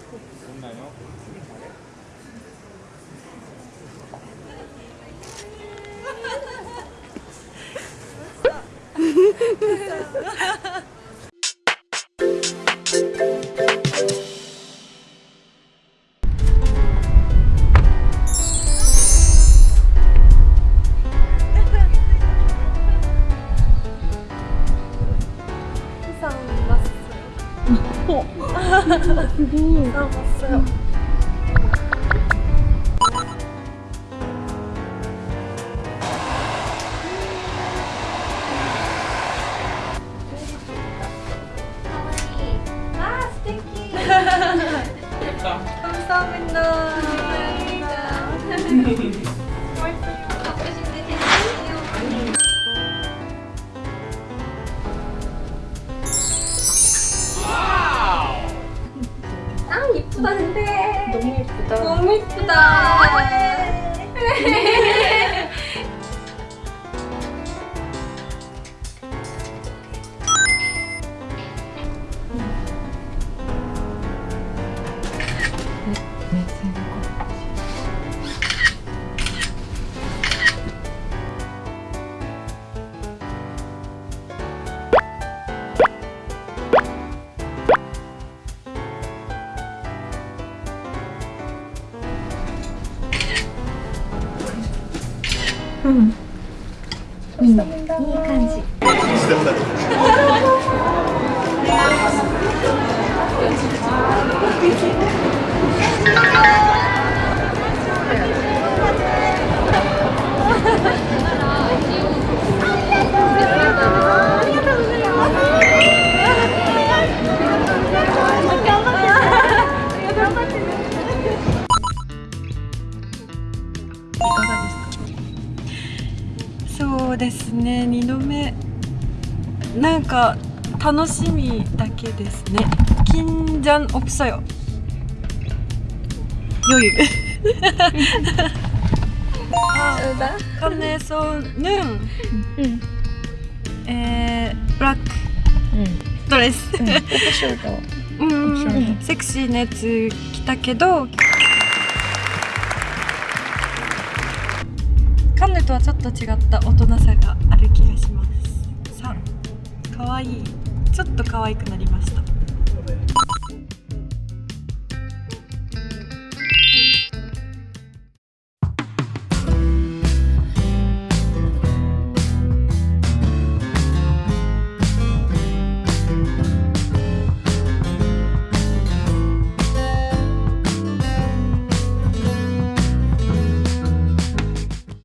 됐나요? 왔어요. 상 왔어요. 아, 스테키. 감사합니다. 아 이쁘다는데. 너무 예쁘다. 너무 이쁘다 うん、いい感じ。そうですね2度目。なんか楽しみだけですね。金じゃんオプサヨよいあ、かねそうぬん、うん、えー、ブラック、うん、ドレス、うん、セクシーなやつ着たけどカンヌとはちょっと違った大人さがある気がします。3かわいい。ちょっと可愛くなりました。